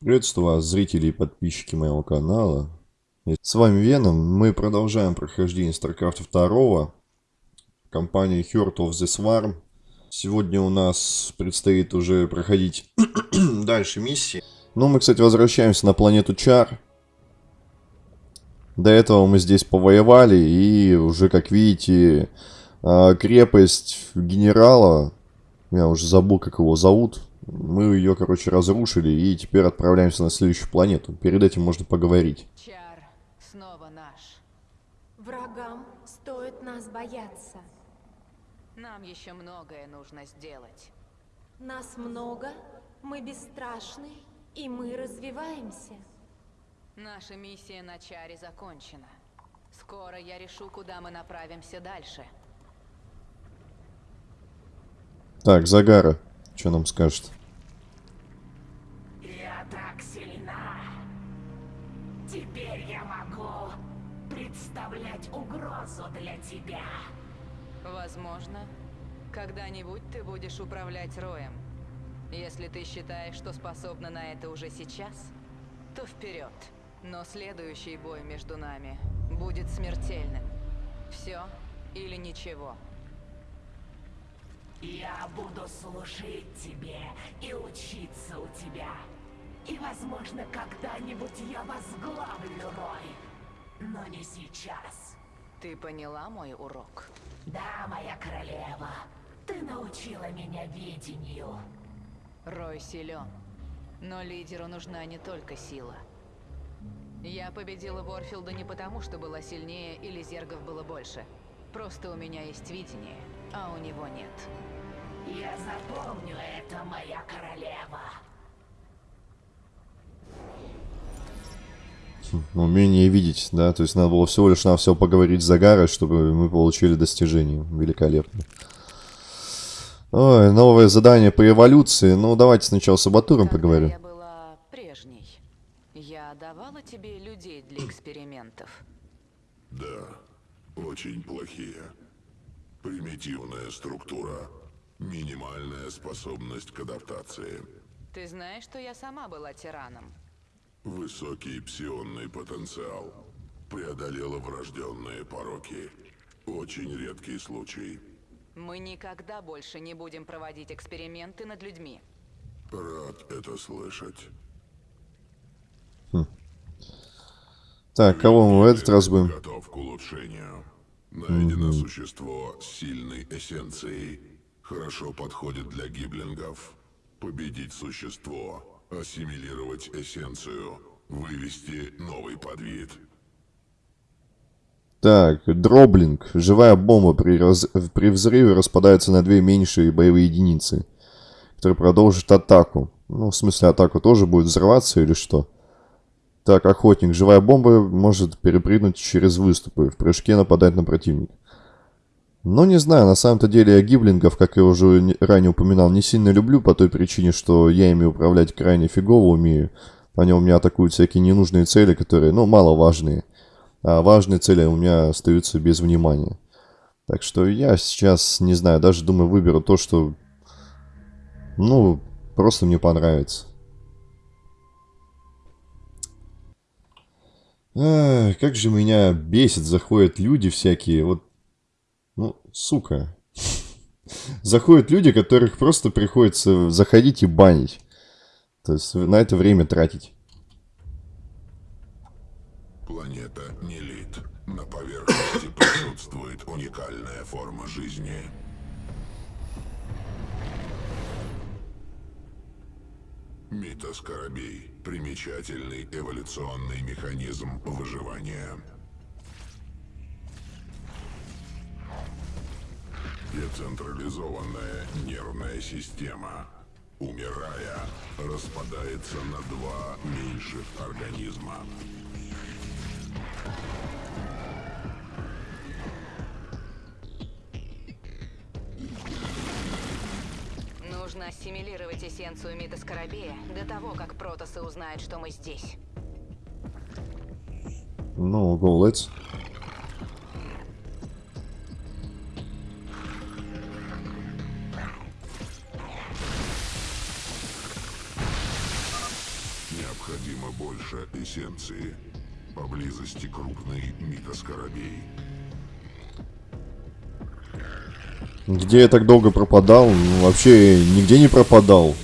Приветствую вас, зрители и подписчики моего канала. С вами Веном. Мы продолжаем прохождение StarCraft 2. Компания Heart of the Swarm. Сегодня у нас предстоит уже проходить дальше миссии. Ну, мы, кстати, возвращаемся на планету Чар. До этого мы здесь повоевали, и уже, как видите, а, крепость генерала, я уже забыл, как его зовут, мы ее, короче, разрушили и теперь отправляемся на следующую планету. Перед этим можно поговорить. Чар снова наш. Врагам стоит нас бояться. Нам еще многое нужно сделать. Нас много, мы бесстрашны, и мы развиваемся. Наша миссия на Чаре закончена. Скоро я решу, куда мы направимся дальше. Так, Загара, что нам скажет? Так сильна. Теперь я могу представлять угрозу для тебя. Возможно, когда-нибудь ты будешь управлять Роем. Если ты считаешь, что способна на это уже сейчас, то вперед. Но следующий бой между нами будет смертельным. Все или ничего. Я буду служить тебе и учиться у тебя. И, возможно, когда-нибудь я возглавлю Рой. Но не сейчас. Ты поняла мой урок? Да, моя королева, ты научила меня видению. Рой силен. Но лидеру нужна не только сила. Я победила Ворфилда не потому, что была сильнее или зергов было больше. Просто у меня есть видение, а у него нет. Я запомню это, моя королева. Умение видеть, да? То есть надо было всего лишь на все поговорить с Загарой, чтобы мы получили достижение. Великолепно. Ой, новое задание по эволюции. Ну, давайте сначала с Абатуром поговорим. я была прежней, я давала тебе людей для экспериментов. Да, очень плохие. Примитивная структура, минимальная способность к адаптации, Ты знаешь, что я сама была тираном? Высокий псионный потенциал, преодолела врожденные пороки. Очень редкий случай. Мы никогда больше не будем проводить эксперименты над людьми. Рад это слышать. Так, кого мы в этот раз будем? Готов к улучшению. Найдено существо с сильной эссенцией. Хорошо подходит для гиблингов. Победить существо, ассимилировать эссенцию, вывести новый подвид. Так, дроблинг. Живая бомба при, раз- при взрыве распадается на две меньшие боевые единицы, которые продолжат атаку. Ну, в смысле, атаку тоже будет взрываться или что? Так, охотник. Живая бомба может перепрыгнуть через выступы, в прыжке нападать на противника. Ну, не знаю, на самом-то деле я гиблингов, как я уже не- ранее упоминал, не сильно люблю по той причине, что я ими управлять крайне фигово умею. Они у меня атакуют всякие ненужные цели, которые, ну, маловажные. А важные цели у меня остаются без внимания. Так что я сейчас, не знаю, даже думаю, выберу то, что, ну, просто мне понравится. Ах, как же меня бесит, заходят люди всякие, вот, сука. Заходят люди, которых просто приходится заходить и банить. То есть на это время тратить. Планета Нелит. На поверхности присутствует уникальная форма жизни. Митоскоробей. Примечательный эволюционный механизм выживания. Децентрализованная нервная система. Умирая, распадается на два меньших организма. Нужно ассимилировать эссенцию Мидоскоробея до того, как Протосы узнают, что мы здесь. Ну, go, let's. Больше эссенции. Поблизости крупный микоскоробей. Где я так долго пропадал? Ну, вообще нигде не пропадал.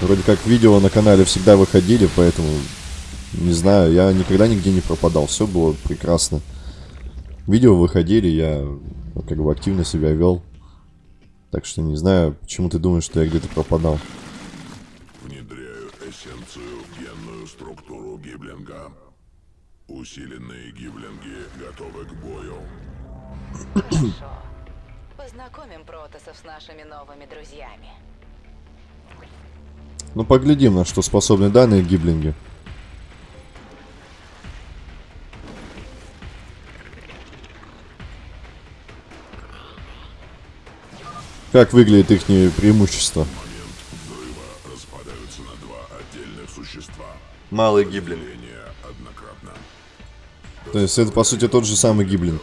Вроде как видео на канале всегда выходили, поэтому... Не знаю, я никогда нигде не пропадал. Все было прекрасно. Видео выходили, я ну, как бы активно себя вел. Так что не знаю, почему ты думаешь, что я где-то пропадал. Хорошо. Познакомим протасов с нашими новыми друзьями. Ну, поглядим, на что способны данные гиблинги. Как выглядит их преимущество? Малый однократно. То есть это, по сути, тот же самый гиблинг.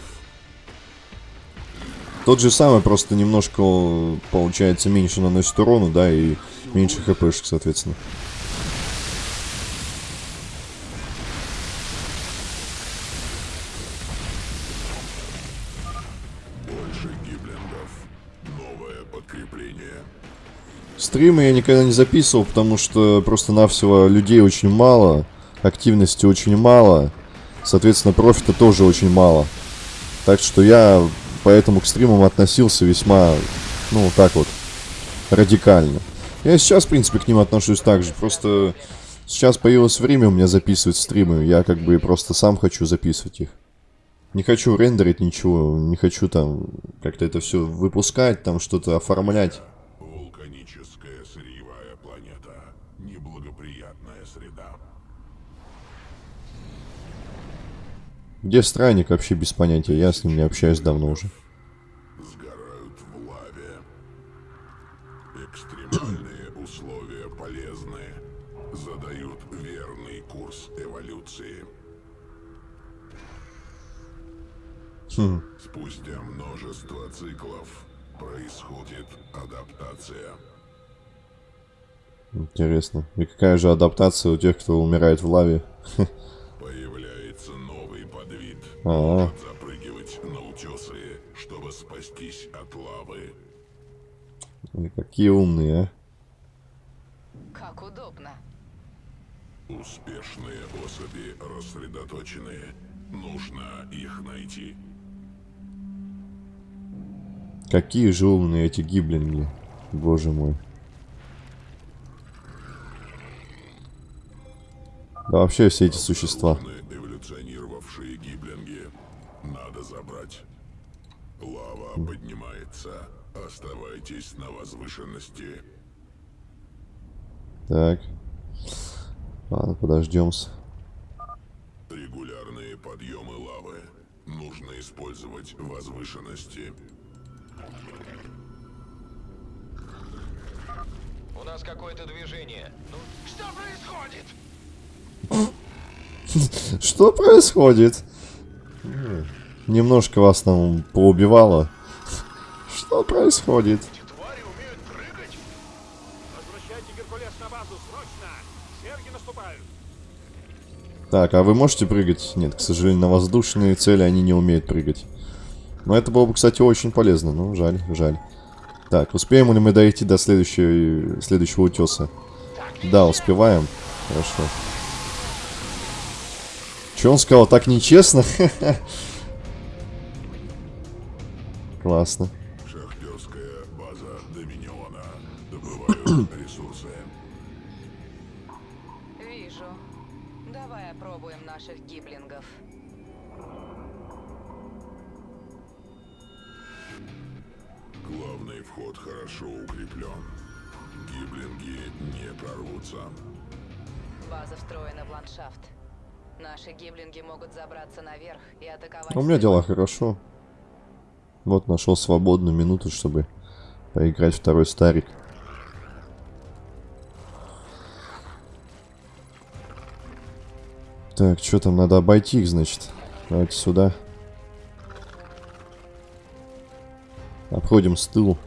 Тот же самый, просто немножко, получается, меньше наносит урону, да, и меньше хпшек, соответственно. Больше гиблингов. Новое подкрепление. Стримы я никогда не записывал, потому что просто-навсего людей очень мало, активности очень мало, соответственно, профита тоже очень мало. Так что я поэтому к стримам относился весьма, ну, так вот, радикально. Я сейчас, в принципе, к ним отношусь так же, просто сейчас появилось время у меня записывать стримы, я как бы просто сам хочу записывать их. Не хочу рендерить ничего, не хочу там как-то это все выпускать, там что-то оформлять. Где странник вообще без понятия, я с ним не общаюсь давно уже. Сгорают в лаве. Экстремальные условия полезны. Задают верный курс эволюции. Хм. Спустя множество циклов происходит адаптация. Интересно. И какая же адаптация у тех, кто умирает в лаве? А, запрыгивать на утесы, чтобы спастись от лавы. Ой, какие умные, а. Как удобно. Успешные особи рассредоточены. Нужно их найти. Какие же умные эти гиблинги. Боже мой. Да вообще все эти существа. Крупные эволюционировавшие гиблинги. Надо забрать. Лава поднимается. Оставайтесь на возвышенности. Так. Ладно, подождем. Регулярные подъемы лавы. Нужно использовать возвышенности. У нас какое-то движение. Ну, что происходит? Что происходит? Немножко вас там поубивало. Что происходит? Так, а вы можете прыгать? Нет, к сожалению, на воздушные цели они не умеют прыгать. Но это было бы, кстати, очень полезно. Ну, жаль, жаль. Так, успеем ли мы дойти до следующего, следующего утеса? Да, успеваем. Хорошо. Че он сказал? Так нечестно? Классно. Ресурсы. Вижу. Давай опробуем наших гиблингов. Главный вход хорошо укреплен. Гиблинги не прорвутся. База встроена в ландшафт. Наши гиблинги могут забраться наверх и атаковать... У меня дела хорошо. Вот нашел свободную минуту, чтобы поиграть второй старик. Так, что там, надо обойти их, значит. Давайте сюда. Обходим с тылу.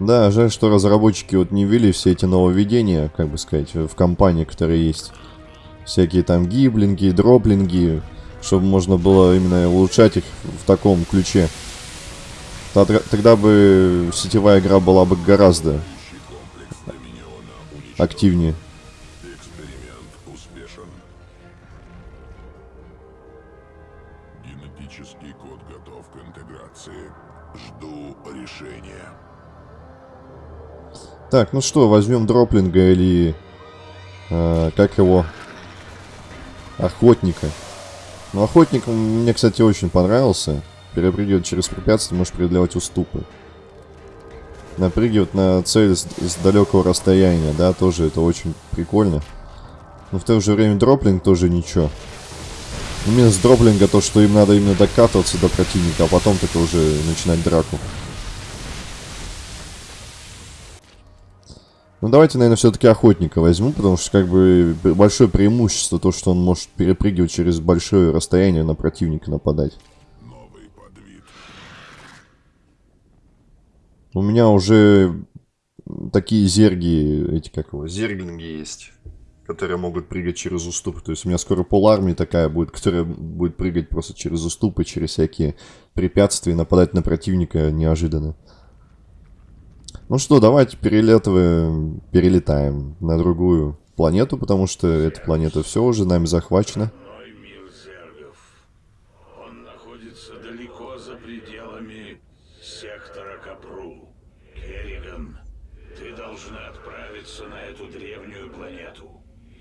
Да, жаль, что разработчики вот не ввели все эти нововведения, как бы сказать, в компании, которые есть. Всякие там гиблинги, дроплинги, чтобы можно было именно улучшать их в таком ключе. Тогда, бы сетевая игра была бы гораздо активнее. Так, ну что, возьмем дроплинга или... э, как его? Охотника. Ну, охотник мне, кстати, очень понравился. Перепрыгивать через препятствия, может преодолевать уступы. Напрыгивать на цель с, с далекого расстояния, да, тоже это очень прикольно. Но в то же время дроплинг тоже ничего. Ну, минус дроплинга то, что им надо именно докатываться до противника, а потом только уже начинать драку. Ну давайте, наверное, все-таки охотника возьму, потому что как бы большое преимущество то, что он может перепрыгивать через большое расстояние на противника нападать. У меня уже такие зерги, эти как его, зерглинги есть, которые могут прыгать через уступы. То есть у меня скоро пол армии такая будет, которая будет прыгать просто через уступы, через всякие препятствия, и нападать на противника неожиданно. Ну что, давайте перелетываем, перелетаем на другую планету, потому что эта планета все уже нами захвачена.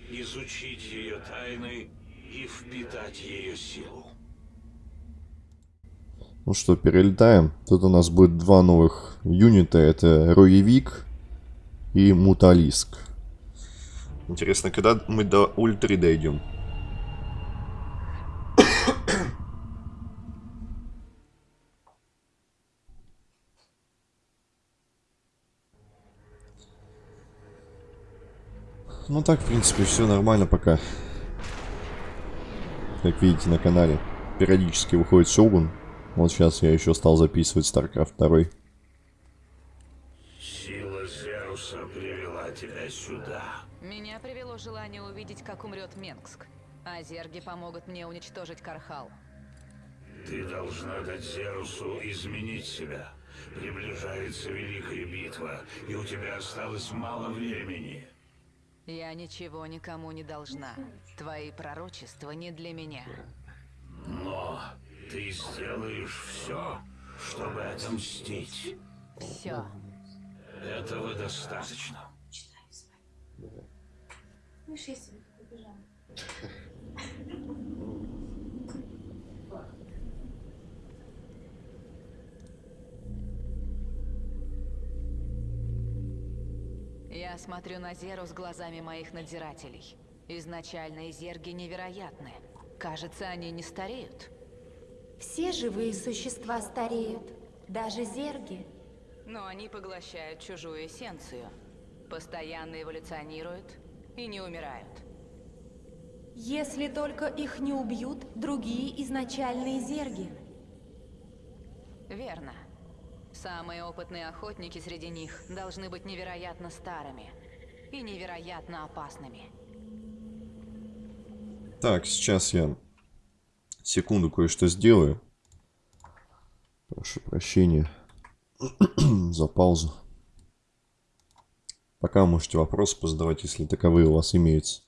Изучить ее тайны и впитать ее силу. Ну что, перелетаем. Тут у нас будет два новых юнита. Это Роевик и Муталиск. Интересно, когда мы до Ультри дойдем? Ну так, в принципе, все нормально пока. Как видите на канале, периодически выходит Сёгун. Вот сейчас я еще стал записывать StarCraft 2. Сила Зеуса привела тебя сюда. Меня привело желание увидеть, как умрет Менгск. А зерги помогут мне уничтожить Кархал. Ты должна дать Зерусу изменить себя. Приближается Великая Битва, и у тебя осталось мало времени. Я ничего никому не должна. Твои пророчества не для меня. Но ты сделаешь все, чтобы отомстить. Все. Этого достаточно. Видишь, я себе такой пижама. Я смотрю на Зеру с глазами моих надзирателей. Изначально зерги невероятны. Кажется, они не стареют. Все живые существа стареют, даже зерги. Но они поглощают чужую эссенцию. Постоянно эволюционируют и не умирают. Если только их не убьют другие изначальные зерги. Верно. Самые опытные охотники среди них должны быть невероятно старыми и невероятно опасными. Так, сейчас я секунду кое-что сделаю. Прошу прощения за паузу. Пока можете вопросы позадавать, если таковые у вас имеются.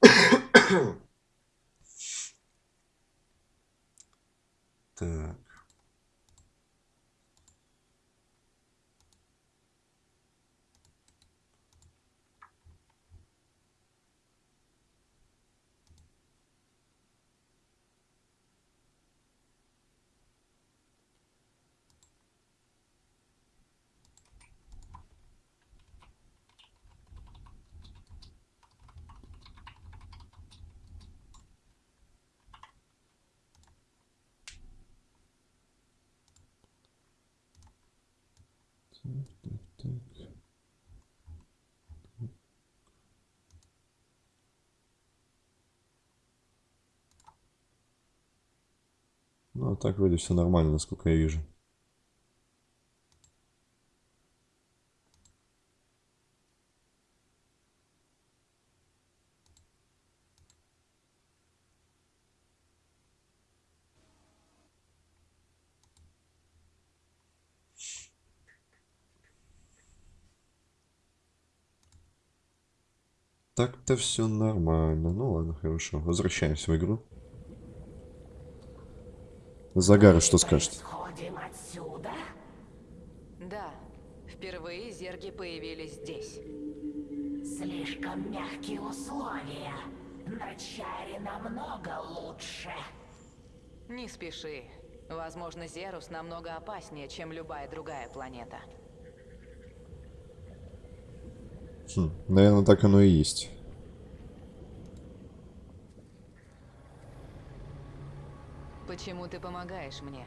Так. Ну, а так вроде все нормально, насколько я вижу. Так-то все нормально. Ну ладно, хорошо. Возвращаемся в игру. Загара, что скажет? Отсюда? Да, впервые зерги появились здесь. Слишком мягкие условия. На Чаре намного лучше. Не спеши. Возможно, Зерус намного опаснее, чем любая другая планета. Хм, наверное, так оно и есть. Почему ты помогаешь мне?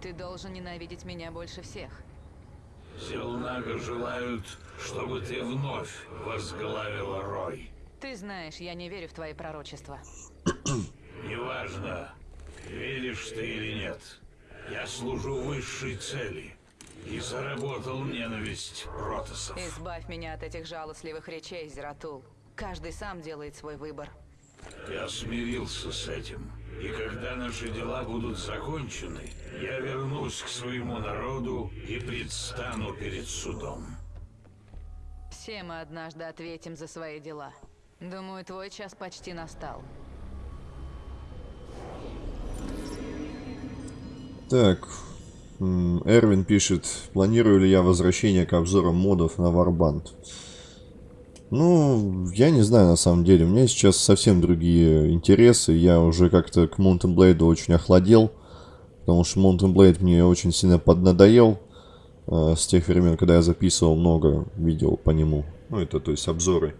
Ты должен ненавидеть меня больше всех. Силнага желают, чтобы ты вновь возглавила Рой. Ты знаешь, я не верю в твои пророчества. Неважно, веришь ты или нет. Я служу высшей цели и заработал ненависть протасов. Избавь меня от этих жалостливых речей, Зератул. Каждый сам делает свой выбор. Я смирился с этим. И когда наши дела будут закончены, я вернусь к своему народу и предстану перед судом. Все мы однажды ответим за свои дела. Думаю, твой час почти настал. Так, Эрвин пишет, планирую ли я возвращение к обзорам модов на Warband. Ну, я не знаю на самом деле, у меня сейчас совсем другие интересы, я уже как-то к Mountain Blade очень охладел, потому что Mountain Blade мне очень сильно поднадоел э, с тех времен, когда я записывал много видео по нему, ну это то есть обзоры.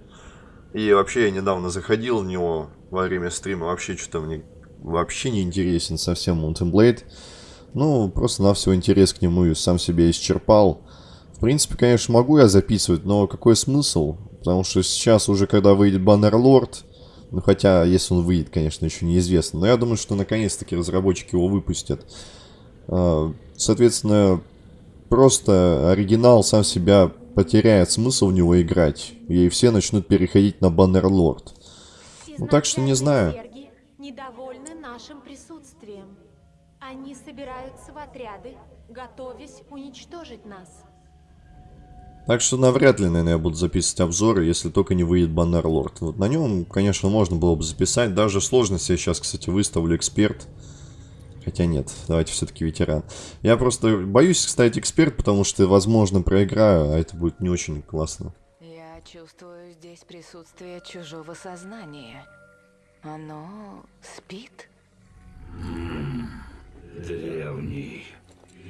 И вообще я недавно заходил в него во время стрима, вообще что-то мне вообще не интересен совсем Mountain Blade. Ну, просто на всего интерес к нему и сам себе исчерпал. В принципе, конечно, могу я записывать, но какой смысл? Потому что сейчас уже, когда выйдет Баннерлорд, ну, хотя, если он выйдет, конечно, еще неизвестно. Но я думаю, что наконец-таки разработчики его выпустят. А, Соответственно, просто оригинал сам себя потеряет смысл в него играть. И все начнут переходить на Баннерлорд. Ну, так что не знаю. Недовольны нашим присутствием. Они собираются в отряды, готовясь уничтожить нас. Так что навряд ли, наверное, я буду записывать обзоры, если только не выйдет Баннерлорд. Вот на нем, конечно, можно было бы записать. Даже сложность я сейчас, кстати, выставлю эксперт. Хотя нет, давайте все-таки ветеран. Я просто боюсь ставить эксперт, потому что, возможно, проиграю, а это будет не очень классно. Я чувствую здесь присутствие чужого сознания. Оно спит? Древний,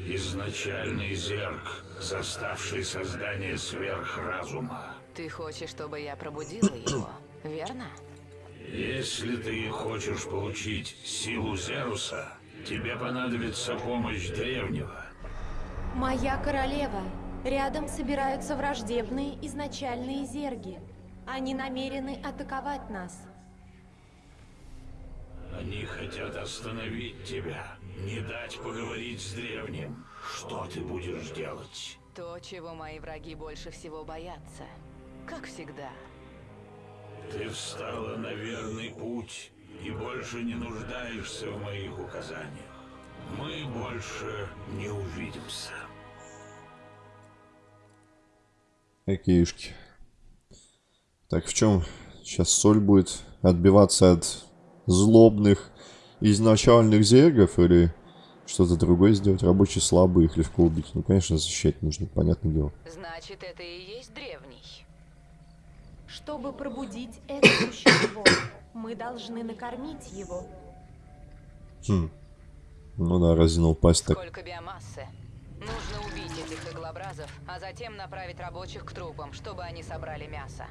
изначальный зерк, заставший создание сверхразума. Ты хочешь, чтобы я пробудила его, верно? Если ты хочешь получить силу Зеруса, тебе понадобится помощь древнего. Моя королева. Рядом собираются враждебные изначальные зерги. Они намерены атаковать нас. Они хотят остановить тебя, не дать поговорить с древним. Что ты будешь делать? То, чего мои враги больше всего боятся. Как всегда. Ты встала на верный путь и больше не нуждаешься в моих указаниях. Мы больше не увидимся. Окейшки. Так, в чем сейчас соль будет отбиваться от злобных изначальных зергов или что-то другое сделать? Рабочие слабые, их легко убить. Ну, конечно, защищать нужно, понятное дело. Значит, это и есть древний. Чтобы пробудить это существо, мы должны накормить его. Хм. Ну да, разинул пасть так. Сколько биомассы? Нужно убить этих иглобразов, а затем направить рабочих к трупам, чтобы они собрали мясо.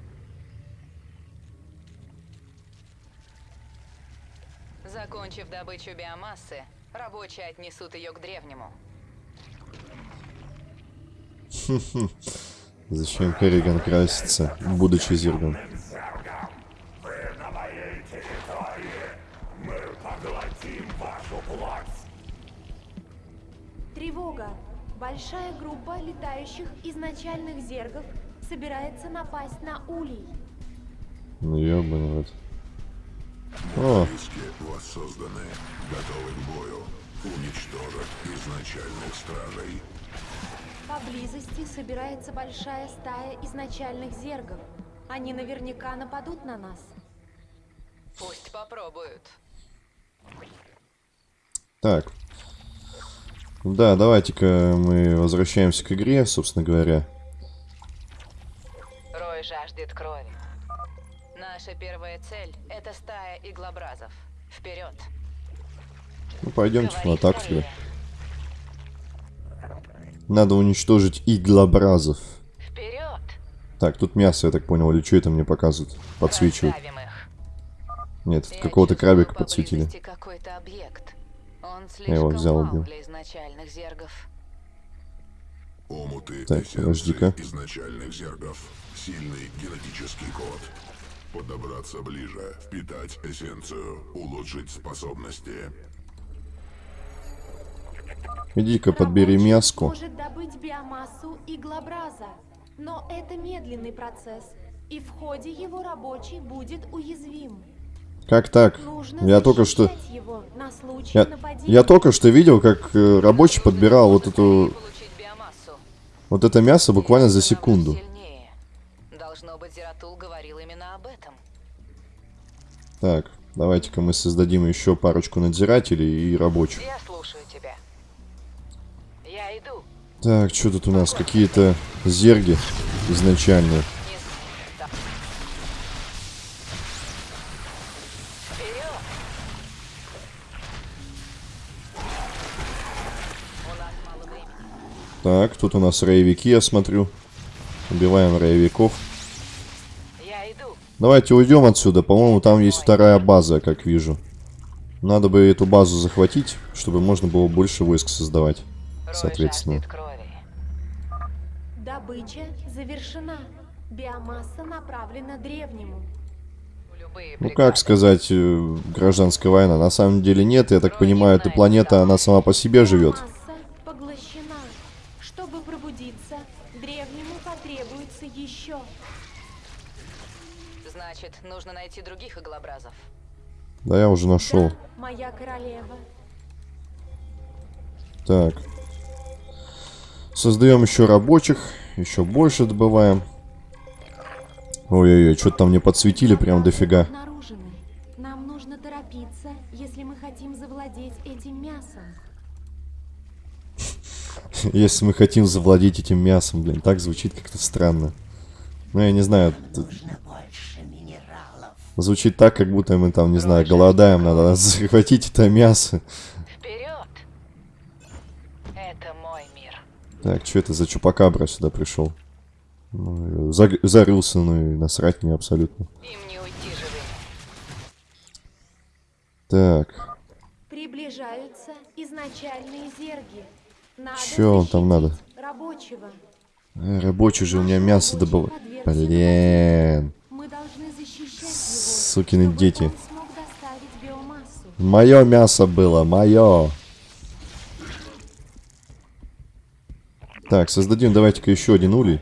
Закончив добычу биомассы, рабочие отнесут ее к древнему. Зачем Керриган красится, будучи зергом? Вы на моей территории. Мы поглотим вашу плоть. Тревога! Большая группа летающих изначальных зергов собирается напасть на Улей. Ну ёбаный рот. О, воссозданы, готовы к бою. Уничтожат изначальных стражей. Поблизости собирается большая стая изначальных зергов. Они наверняка нападут на нас. Пусть попробуют. Так. Да, давайте-ка мы возвращаемся к игре, собственно говоря. Рой жаждет крови. Наша первая цель — это стая иглобразов. Вперед! Ну, пойдемте атаку Рой. тогда. Надо уничтожить иглобразов. Вперед! Так, тут мясо, я так понял, или что это мне показывают? Подсвечивают. Нет, какого-то крабика подсветили. Я его взял, убил. Омуты Так, подожди-ка. изначальных зергов. Сильный генетический код. Подобраться ближе, впитать эссенцию, улучшить способности. Иди-ка подбери мяско. может добыть биомассу иглобраза, но это медленный процесс, и в ходе его рабочий будет уязвим. Как так? Нужно Я только что... Я, нападения. я только что видел, как э, рабочий подбирал вот эту... Вот это мясо буквально за секунду. Зератул говорил именно об этом. Так, давайте-ка мы создадим еще парочку надзирателей и рабочих. Я слушаю тебя. Я иду. Так, что тут у нас? Какие-то зерги времени. Так, тут у нас роевики, я смотрю. Убиваем роевиков. Давайте уйдем отсюда. По-моему, там есть вторая база, как вижу. Надо бы эту базу захватить, чтобы можно было больше войск создавать. Соответственно. Добыча завершена. Биомасса направлена древнему. Ну, как сказать, э, гражданская война? На самом деле нет, я так понимаю, эта планета, она сама по себе живет. Биомасса поглощена. Чтобы пробудиться, древнему потребуется еще. Значит, нужно найти других иглобразов. Да, я уже нашел. Да, моя королева. Так. Создаем еще рабочих. Еще больше добываем. Ой-ой-ой, что-то там мне подсветили прям дофига. Нам нужно торопиться, если мы хотим завладеть этим мясом. Если мы хотим завладеть этим мясом, блин, так звучит как-то странно. Ну, я не знаю. Звучит так, как будто мы там, не знаю, голодаем, надо захватить это мясо. Вперед! Это мой мир. Так, что это за чупакабра сюда пришел? Ну, зарылся, ну и насрать мне абсолютно. Им не уйти. Так, Приближаются изначальные зерги. Надо Чё он там надо? Рабочего. э, рабочий же у меня мясо добыл. Блин, Мы должны защищать его. Сукины дети. мое мясо было, мое. Так, создадим давайте-ка еще один улей.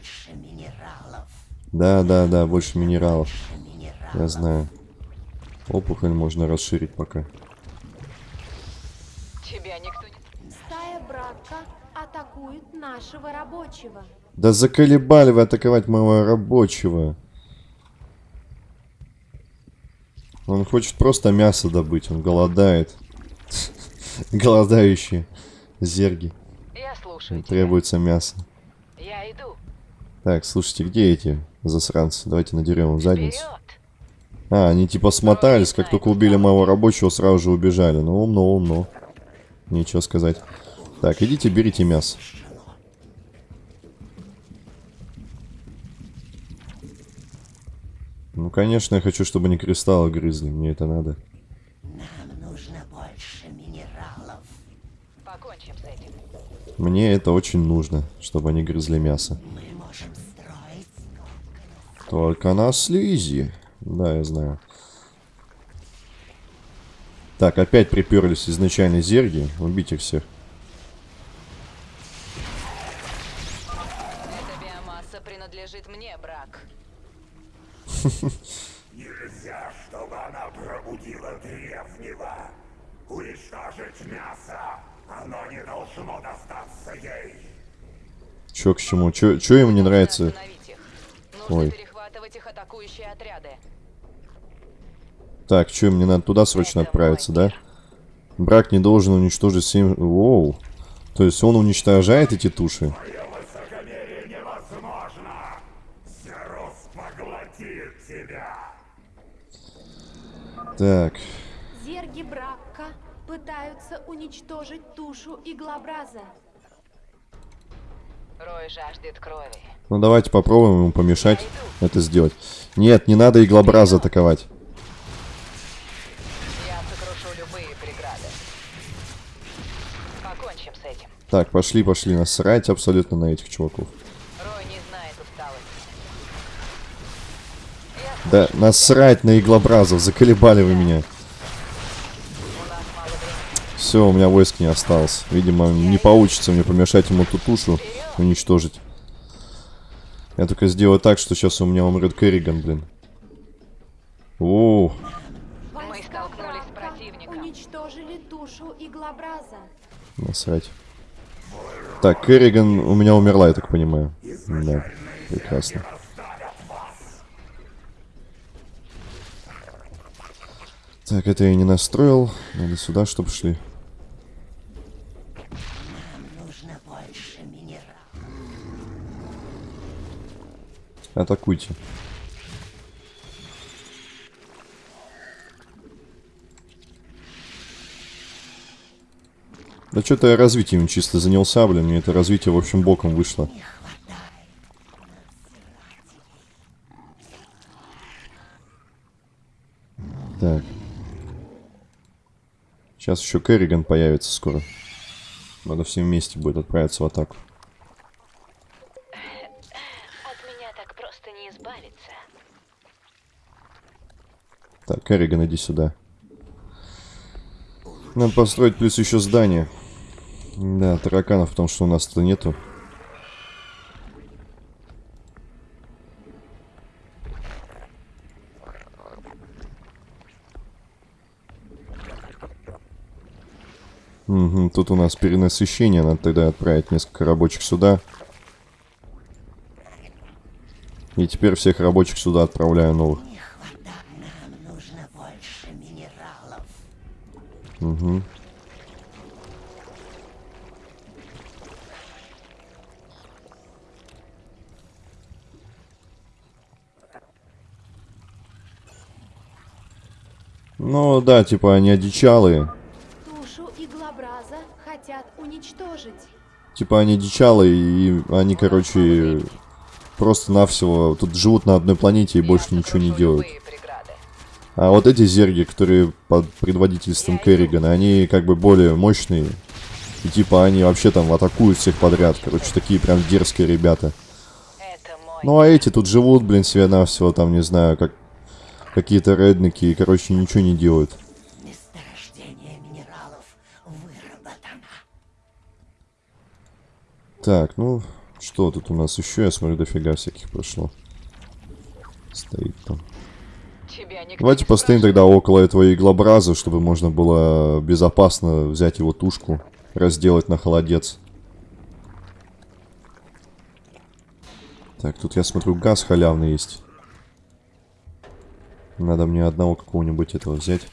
Да, да, да, больше минералов. Я знаю. Опухоль можно расширить пока. Тебя никто не... Стая брака атакует нашего рабочего. Да заколебали вы атаковать моего рабочего. Он хочет просто мясо добыть, он голодает. Голодающие зерги. Я слушаю тебя. Требуется мясо. Я иду. Так, слушайте, где эти засранцы? Давайте надерем им задницу. Вперед! А, они типа смотались, как только убили моего рабочего, сразу же убежали. Ну, умно, умно. Нечего сказать. Так, идите, берите мясо. Конечно, я хочу, чтобы они кристаллы грызли. Мне это надо. Покончим с этим. Мне это очень нужно, чтобы они грызли мясо. Только на слизи. Да, я знаю. Так, опять приперлись изначально зерги. Убить их всех. Эта биомасса принадлежит мне, брак. Нельзя, чтобы она пробудила древнего. Уничтожить мясо. Оно не должно достаться ей. Чё к чему? Чё, чё ему не нравится? Ой. перехватывать преследовать их атакующие отряды. Так, что, мне надо туда срочно Это отправиться, да? Брак не должен уничтожить 7... Воу. То есть он уничтожает эти туши? Зерус поглотит тебя! Так, Зерги Бракка пытаются уничтожить тушу иглообраза. Рой жаждет крови. ну давайте попробуем ему помешать это сделать. Нет, не надо иглобраза атаковать. Я сокрушу любые преграды. Покончим с этим. Так, пошли, пошли, насрать абсолютно на этих чуваков. Рой не знает усталости. Да, насрать на иглобразов, заколебали вы меня. Все, у меня войск не осталось. Видимо, не получится мне помешать ему ту тушу уничтожить. Я только сделаю так, что сейчас у меня умрет Керриган, блин. О, Войска столкнулись с противником. уничтожили тушу иглообраза. насрать. Так, Керриган у меня умерла, я так понимаю. Да, прекрасно. Так, это я не настроил. Надо сюда, чтобы шли. Атакуйте. Да что-то я развитием чисто занялся, блин. Мне это развитие, в общем, боком вышло. Так. Сейчас еще Керриган появится скоро. Надо всем вместе будет отправиться в атаку. От меня так просто не избавиться. Так, Керриган, иди сюда. Надо построить плюс еще здание. Да, тараканов, потому что у нас-то нету. Угу, тут у нас перенасыщение, надо тогда отправить несколько рабочих сюда. И теперь всех рабочих сюда отправляю новых. Не хватает. Нам нужно больше минералов. Угу. Ну да, типа они одичалые. Уничтожить. Типа они одичалые, и они, короче, просто-навсего тут живут на одной планете и больше ничего не делают. А вот эти зерги, которые под предводительством Керригана, они как бы более мощные. И типа они вообще там атакуют всех подряд. Короче, такие прям дерзкие ребята. Ну а эти тут живут, блин, себе навсего там, не знаю, как какие-то редники, и, короче, ничего не делают. Так, ну, что тут у нас еще? Я смотрю, дофига всяких прошло. Стоит там. Давайте постоим тогда около этого иглобраза, чтобы можно было безопасно взять его тушку, разделать на холодец. Так, тут я смотрю, газ халявный есть. Надо мне одного какого-нибудь этого взять.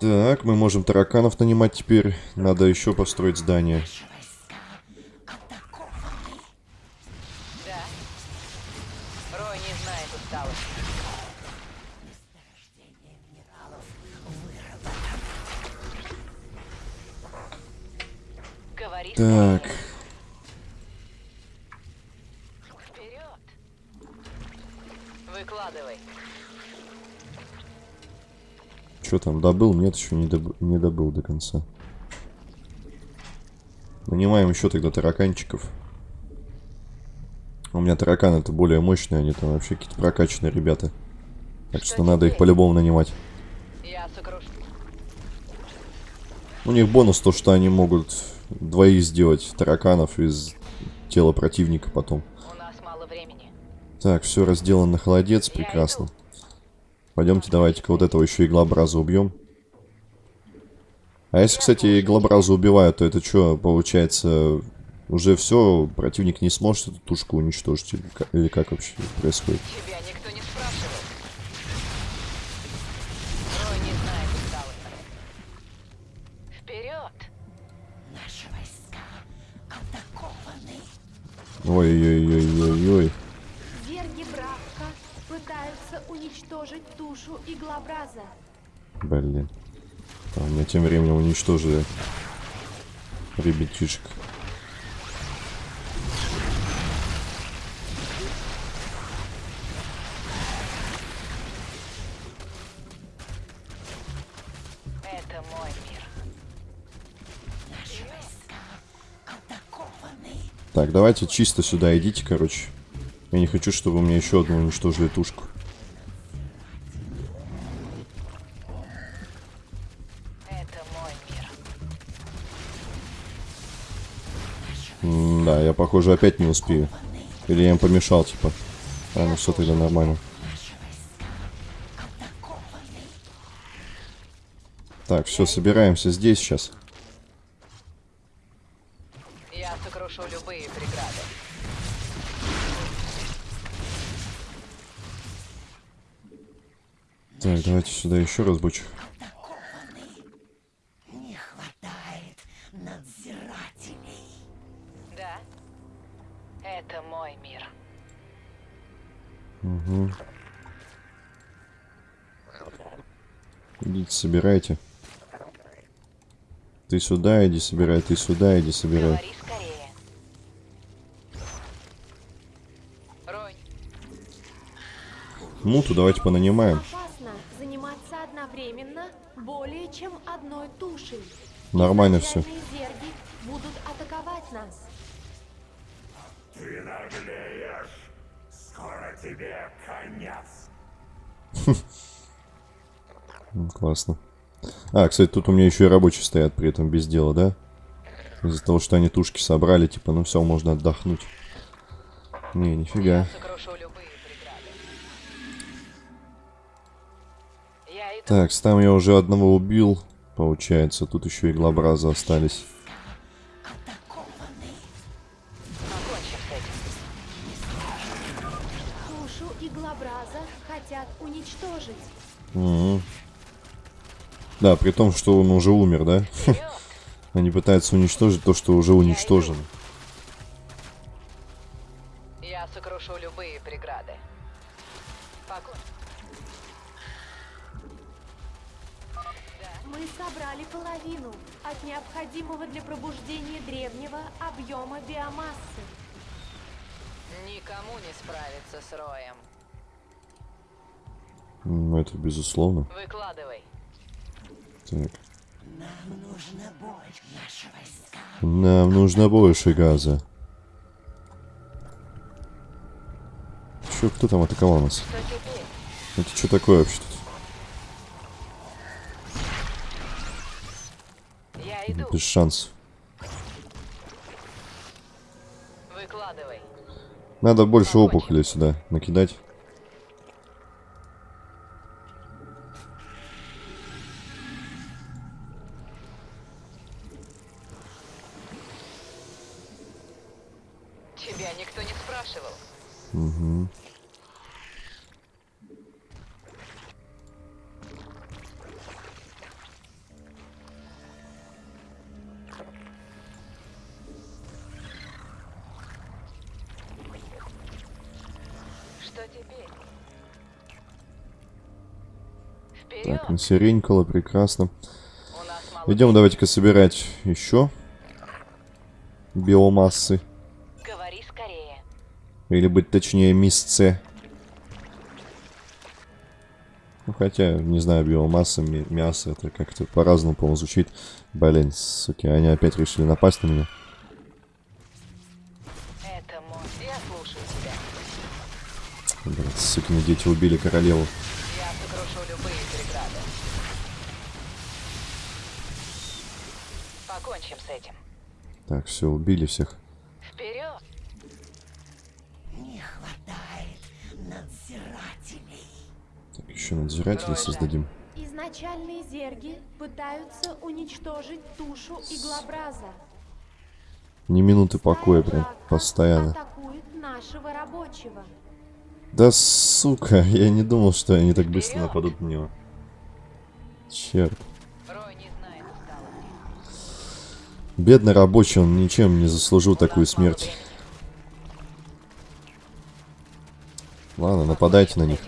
Так, мы можем тараканов нанимать теперь. Надо еще построить здание. Наши что там, добыл? Нет, еще не, доб- не добыл до конца. Нанимаем еще тогда тараканчиков. У меня тараканы это более мощные, они там вообще какие-то прокачанные ребята. Так что, Что надо их по-любому нанимать. Я сокрушу. У них бонус то, что они могут двоих сделать тараканов из тела противника потом. У нас мало времени. Так, все разделано на холодец, Я прекрасно. иду. Пойдемте, давайте-ка вот этого еще иглообраза убьем. А если, кстати, иглообраза убивают, то это что, получается, Уже все, противник не сможет эту тушку уничтожить. Или как, или как вообще происходит? Тебя никто не спрашивал. Рой не знает усталости. Вперед! Наши войска атакованы. Ой-ой-ой-ой-ой. Иглобраза. Блин. А, меня тем временем уничтожили. Ребятишек. Это мой мир. Наши войска атакованы. Так, давайте чисто сюда идите, короче. Я не хочу, чтобы мне еще одну уничтожили тушку. М, да, я, похоже, опять не успею. Или я им помешал, типа. А, ну все, тогда нормально. Так, все, собираемся здесь сейчас. Я сокрушу любые преграды. Так, давайте сюда еще раз бычь. Собирайте. Ты сюда иди собирай, ты сюда иди собирай. Муту давайте понанимаем. Опасно заниматься одновременно более чем одной тушей. Нормально все. А, кстати, тут у меня еще и рабочие стоят при этом без дела, да? Из-за того, что они тушки собрали, типа, ну все, можно отдохнуть. Не, нифига. Так, там я уже одного убил, получается. Тут еще и глобраза остались. Да, при том, что он уже умер, да? Они пытаются уничтожить то, что уже уничтожено. Я сокрушу любые преграды. Мы собрали половину от необходимого для пробуждения древнего объема биомассы. Никому не справиться с Роем. Ну, это безусловно. Выкладывай. Так. Нам нужно больше. Нам нужно больше газа. Чё, кто там атаковал нас? Это что такое вообще тут? Я иду. Без шансов. Выкладывай. Надо больше опухолей сюда накидать. Тебя никто не спрашивал. Что теперь? Вперед! Так, насеренькало, прекрасно. Идем, давайте-ка собирать еще биомассы. Или быть точнее, мисце. Ну, хотя, не знаю, биомасса, ми- мясо, это как-то по-разному, по-моему, звучит. Блин, суки, они опять решили напасть на меня. Блин, сукины дети убили королеву. Я сокрушу любые преграды. Покончим с этим. Так, все, убили всех. Вперед! Не хватает надзирателей. Надзирателей создадим. Изначальные зерги пытаются уничтожить тушу иглобраза. Ни минуты покоя, прям постоянно. нашего рабочего. Да сука, я не думал, что они так быстро нападут на него. Черт. Не. Бедный рабочий, он ничем не заслужил такую смерть. Ладно, нападайте на них.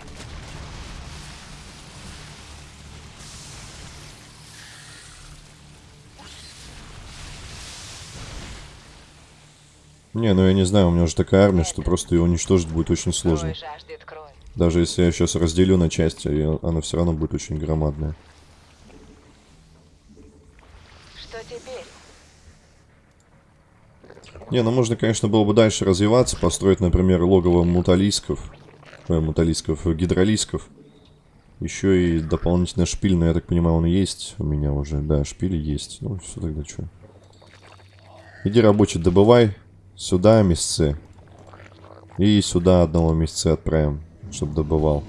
Не, ну я не знаю, у меня уже такая армия, что просто ее уничтожить будет очень сложно. Даже если я сейчас разделю на части, она все равно будет очень громадная. Не, ну можно, конечно, было бы дальше развиваться, построить, например, логово муталисков, ой, муталисков, э, гидролисков. Еще и дополнительно шпиль, но я так понимаю, он есть у меня уже. Да, шпили есть. Ну, все тогда что. Иди, рабочий, добывай сюда месяцы. И сюда одного месяца отправим, чтобы добывал.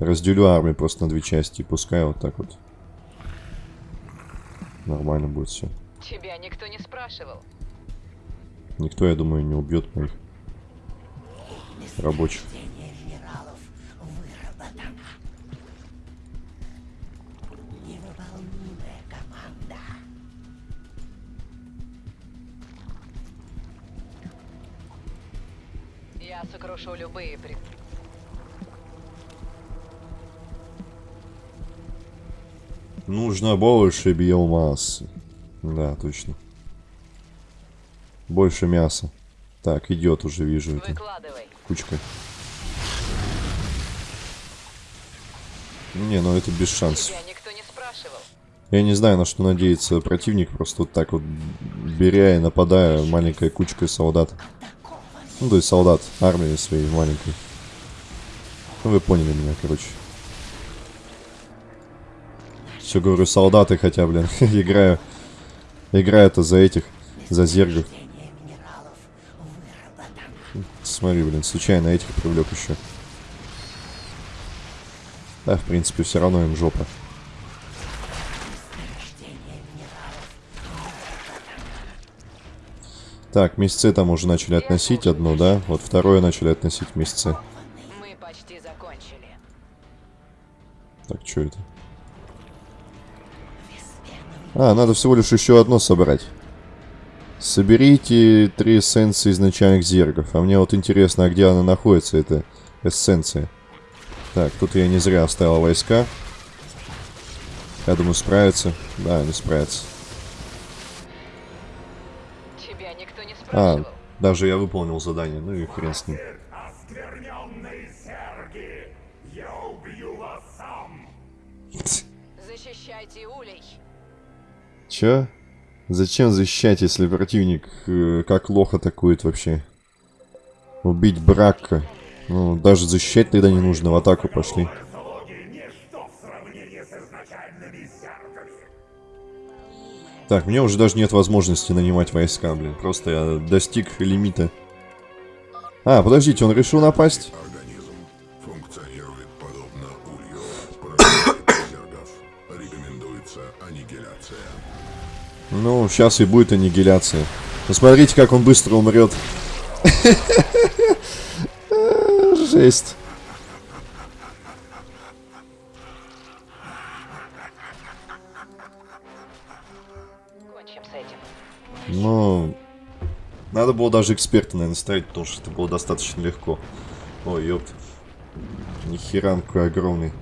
Разделю армию просто на две части, и пускай вот так вот. Нормально будет все. Тебя никто не спрашивал. Никто, я думаю, не убьет моих рабочих. Я сокрушу любые пред... Нужно больше биомассы. Да, точно. Больше мяса. Так, идет уже, вижу это. Кучка. Не, ну это без шансов. Я не знаю, на что надеется противник, просто вот так вот беря и нападая маленькой кучкой солдат. Ну, то есть солдат армии своей маленькой. Ну, вы поняли меня, короче. Все говорю, солдаты хотя, блин, играю. Играю-то за этих, за зергов. Смотри, блин, случайно этих привлек еще. Да, в принципе, все равно им жопа. Так, месяцы там уже начали относить одно, да? Вот второе начали относить месяцы. Мы почти закончили. Так, что это? А, надо всего лишь еще одно собрать. Соберите три эссенции изначальных зергов. А мне вот интересно, а где она находится, эта эссенция? Так, тут я не зря оставил войска. Я думаю, справятся. Да, они справятся. Никто не А, даже я выполнил задание. Ну и хрен с ним. Оскверненные серги! Я убью вас сам! Защищайте улей. Чё? Зачем защищать, если противник э, как лох атакует вообще? Убить Брака. Ну, даже защищать тогда не нужно, в атаку пошли. Так, мне уже даже нет возможности нанимать войска, блин. Просто я достиг лимита. А, подождите, он решил напасть? Организм функционирует подобно улью. Рекомендуется аннигиляция. Ну, сейчас и будет аннигиляция. Посмотрите, как он быстро умрет. Жесть. Ну, надо было даже эксперта, наверное, ставить, потому что это было достаточно легко. Ой, ёпт. Нихера какой огромный.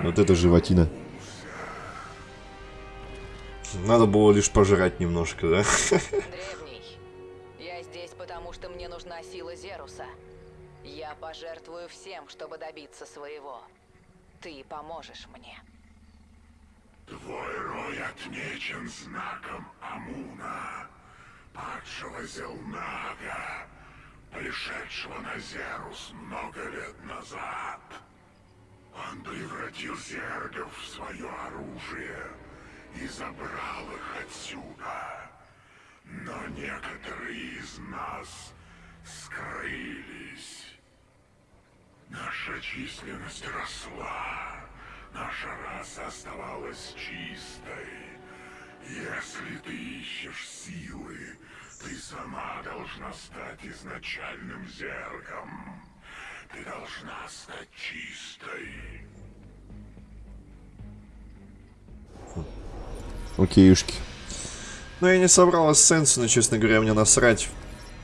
Вот это животина. Надо было лишь пожрать немножко, да? Древний, я здесь потому, что мне нужна сила Зеруса. Я пожертвую всем, чтобы добиться своего. Ты поможешь мне. Твой рой отмечен знаком Амуна, падшего Зелнага, пришедшего на Зерус много лет назад. Он превратил зергов в свое оружие и забрал их отсюда. Но некоторые из нас скрылись. Наша численность росла, наша раса оставалась чистой, Если ты ищешь силы, ты сама должна стать изначальным зерком. Ты должна стать чистой. Окейушки. Ну, я не собрал эссенцию, но, честно говоря, мне насрать.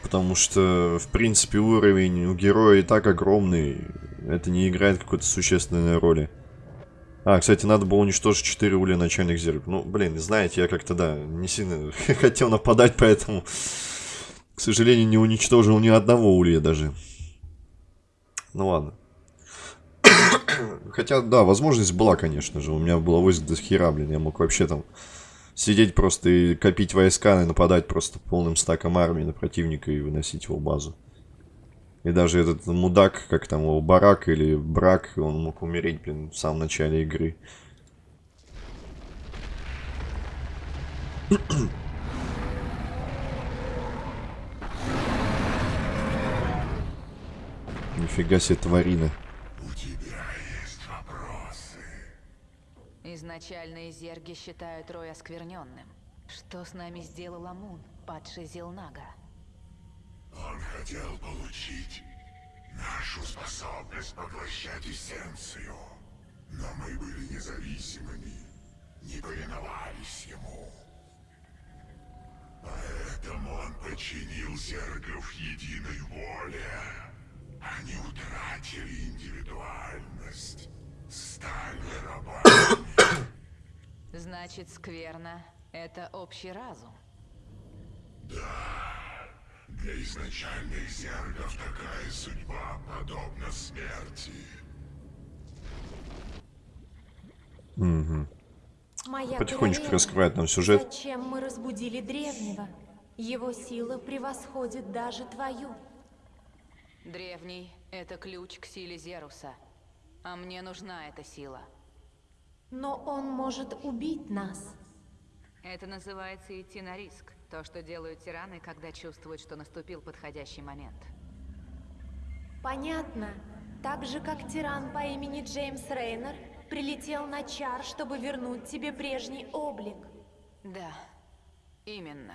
Потому что, в принципе, уровень у героя и так огромный. Это не играет какой-то существенной роли. А, кстати, надо было уничтожить 4 улья начальных зеркал. Ну, блин, знаете, я как-то, да, не сильно хотел нападать, поэтому, к сожалению, не уничтожил ни одного улья даже. Ну ладно. Хотя, да, возможность была, конечно же. У меня было войск до хера, блин. Я мог вообще там сидеть просто и копить войска и нападать просто полным стаком армии на противника и выносить его базу. И даже этот мудак, как там его, барак или брак, он мог умереть, блин, в самом начале игры. Нифига себе тварина. У тебя есть вопросы. Изначальные зерги считают Рой оскверненным. Что с нами сделал Амун, падший Зелнага? Он хотел получить нашу способность поглощать эссенцию. Но мы были независимыми, не повиновались ему. Поэтому он подчинил зергов единой воле. Они утратили индивидуальность, стали рабами. Значит, скверно — это общий разум. Для изначальных зергов такая судьба подобна смерти. Моя Потихонечку королева, раскрывает нам сюжет. Зачем мы разбудили древнего? Его сила превосходит даже твою. Древний — это ключ к силе Зеруса. А мне нужна эта сила. Но он может убить нас. Это называется идти на риск. То, что делают тираны, когда чувствуют, что наступил подходящий момент. Понятно. Так же, как тиран по имени Джеймс Рейнер прилетел на чар, чтобы вернуть тебе прежний облик. Да, именно.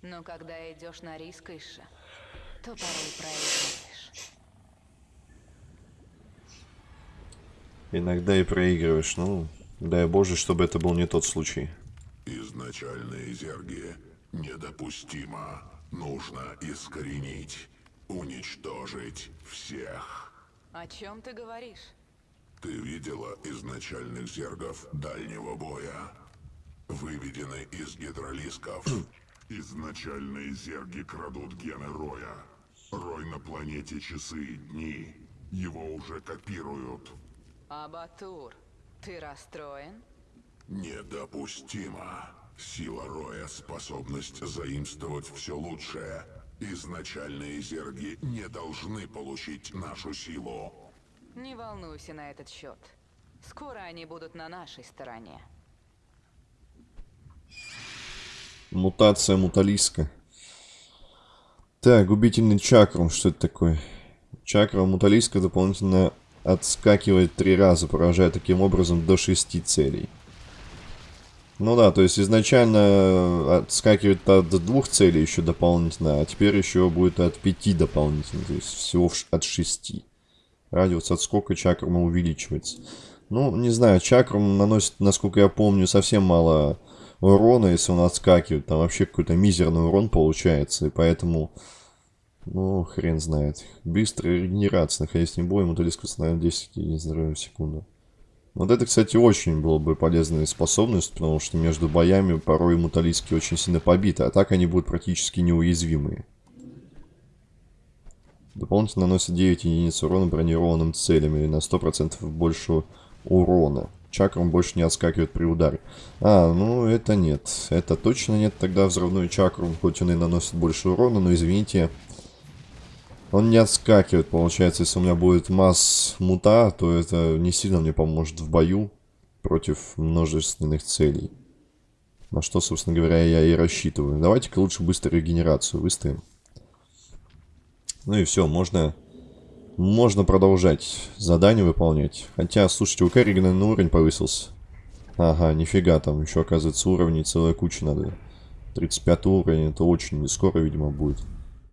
Но когда идешь на риск, Иша, то порой проигрываешь. Иногда и проигрываешь. Ну, дай боже, чтобы это был не тот случай. Изначальные зерги недопустимо. Нужно искоренить, уничтожить всех. О чем ты говоришь? Ты видела изначальных зергов дальнего боя? Выведены из гидролисков. Изначальные зерги крадут гены Роя. Рой на планете часы и дни. Его уже копируют. Абатур, ты расстроен? Недопустимо. Сила Роя — способность заимствовать все лучшее. Изначальные зерги не должны получить нашу силу. Не волнуйся на этот счет. Скоро они будут на нашей стороне. Мутация муталиска. Так, губительный чакрум. Что это такое? Чакра муталиска дополнительно отскакивает три раза, поражая таким образом до шести целей. Ну да, то есть изначально отскакивает от двух целей еще дополнительно, а теперь еще будет от пяти дополнительно, то есть всего от шести. Радиус отскока чакрума увеличивается. Ну, не знаю, чакрум наносит, насколько я помню, совсем мало урона, если он отскакивает. Там вообще какой-то мизерный урон получается, и поэтому... Ну, хрен знает. Быстрая регенерация, находясь в бою, муталиск восстанавливает 10 единиц здоровья в секунду. Вот это, кстати, очень было бы полезная способность, потому что между боями порой муталиски очень сильно побиты, а так они будут практически неуязвимые. Дополнительно наносит 9 единиц урона бронированным целям или на 100% больше урона. Чакрам больше не отскакивает при ударе. А, ну это нет. Это точно нет. Тогда взрывной чакрум, хоть он и наносит больше урона, но извините, он не отскакивает, получается, если у меня будет масс мута, то это не сильно мне поможет в бою против множественных целей. На что, собственно говоря, я и рассчитываю. Давайте-ка лучше быстро регенерацию выставим. Ну и все, можно, можно продолжать задание выполнять. Хотя, слушайте, у Керригана на уровень повысился. Ага, нифига, там еще, оказывается, уровней целая куча надо. 35 уровень, это очень не скоро, видимо, будет.